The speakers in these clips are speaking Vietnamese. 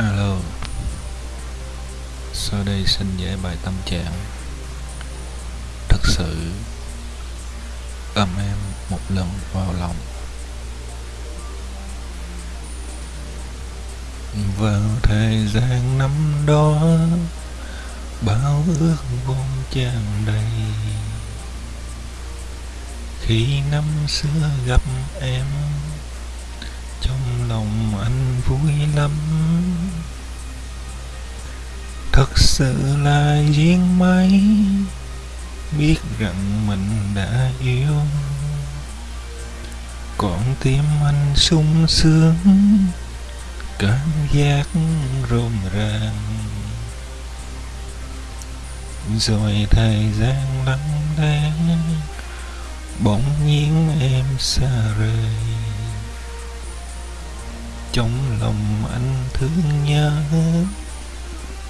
Alo. Sau đây xin giải bài tâm trạng. Thật sự Ấm em một lần vào lòng. Vào thời gian năm đó, Bao ước vốn tràn đầy. Khi năm xưa gặp em, Trong lòng anh vui lắm thật sự là duyên mấy, biết rằng mình đã yêu. Còn tim anh sung sướng, cảm giác rộn ràng. Rồi thời gian lắng lẽ bỗng nhiên em xa rời. Trong lòng anh thương nhớ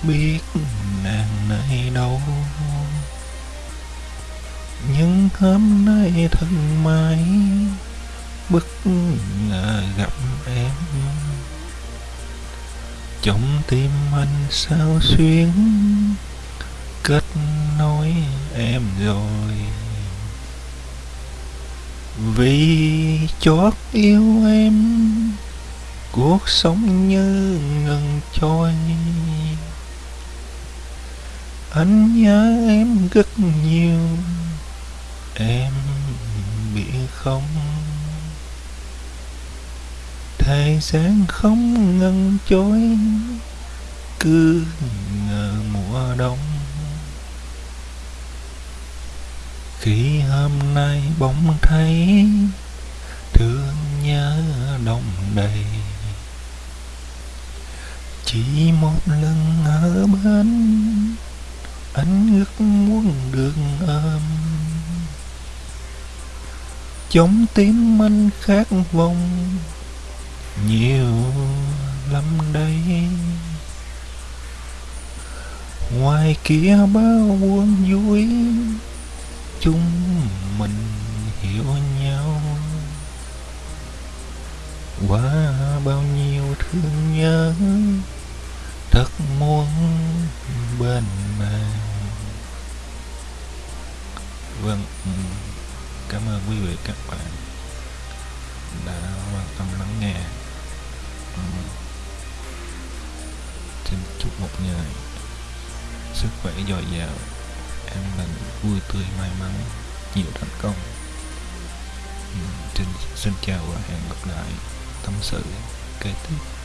biết nàng nay đâu. Nhưng hôm nay thân mãi, bất ngờ gặp em. Trong tim anh sao xuyến, kết nối em rồi. Vì chót yêu em, cuộc sống như ngừng trôi anh nhớ em rất nhiều. Em biết không. Thời gian không ngăn trôi cứ ngờ mùa đông. Khi hôm nay bỗng thấy thương nhớ đông đầy, chỉ một lần ở bên anh ước muốn được ôm. Chống tim anh khát vọng nhiều lắm đây. Ngoài kia bao buồn vui, chúng mình hiểu nhau. Qua bao nhiêu thương nhớ, thật muốn cảm ơn quý vị các bạn đã quan tâm lắng nghe. Ừ. Xin chúc một ngày sức khỏe dồi dào an lành vui tươi may mắn nhiều thành công. Ừ. Xin, xin chào và hẹn gặp lại tâm sự kế tiếp.